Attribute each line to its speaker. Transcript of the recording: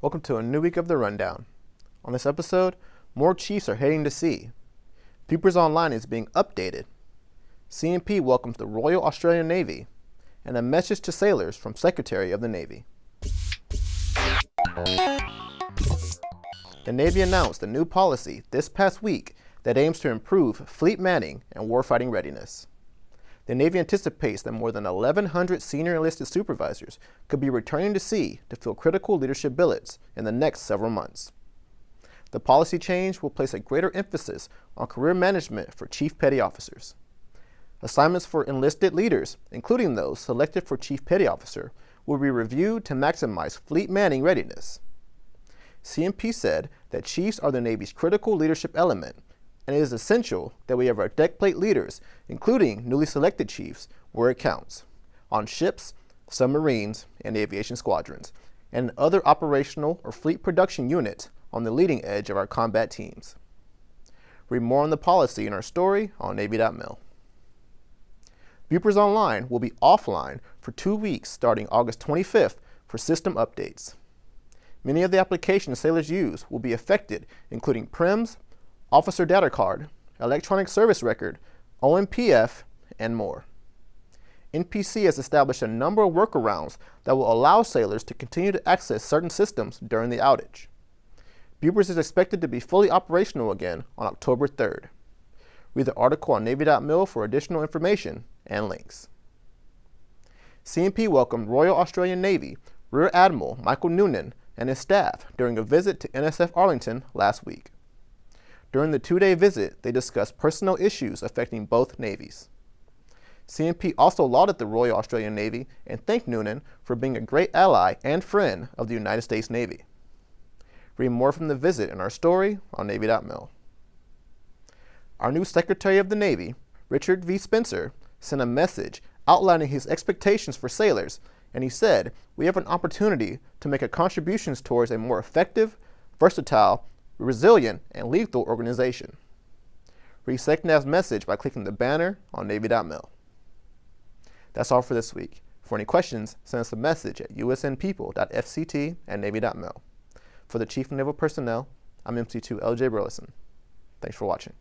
Speaker 1: Welcome to a new week of The Rundown. On this episode, more Chiefs are heading to sea. Bupers Online is being updated. CNP welcomes the Royal Australian Navy, and a message to sailors from Secretary of the Navy. The Navy announced a new policy this past week that aims to improve fleet manning and warfighting readiness. The Navy anticipates that more than 1,100 senior enlisted supervisors could be returning to sea to fill critical leadership billets in the next several months. The policy change will place a greater emphasis on career management for Chief Petty Officers. Assignments for enlisted leaders, including those selected for Chief Petty Officer, will be reviewed to maximize fleet manning readiness. CNP said that chiefs are the Navy's critical leadership element and it is essential that we have our deck plate leaders, including newly selected chiefs, where it counts, on ships, submarines, and aviation squadrons, and other operational or fleet production units on the leading edge of our combat teams. Read more on the policy in our story on Navy.mil. Bupers Online will be offline for two weeks starting August 25th for system updates. Many of the applications sailors use will be affected, including PRIMS, officer data card, electronic service record, OMPF, and more. NPC has established a number of workarounds that will allow sailors to continue to access certain systems during the outage. Bupers is expected to be fully operational again on October 3rd. Read the article on Navy.mil for additional information and links. CNP welcomed Royal Australian Navy Rear Admiral Michael Noonan and his staff during a visit to NSF Arlington last week. During the two-day visit, they discussed personnel issues affecting both navies. CNP also lauded the Royal Australian Navy and thanked Noonan for being a great ally and friend of the United States Navy. Read more from the visit in our story on Navy.mil. Our new Secretary of the Navy, Richard V. Spencer, sent a message outlining his expectations for sailors, and he said, we have an opportunity to make a contributions towards a more effective, versatile, resilient, and lethal organization. Read SecNav's message by clicking the banner on Navy.mil. That's all for this week. For any questions, send us a message at usnpeople.fct at Navy.mil. For the Chief of Naval Personnel, I'm MC2 LJ Burleson. Thanks for watching.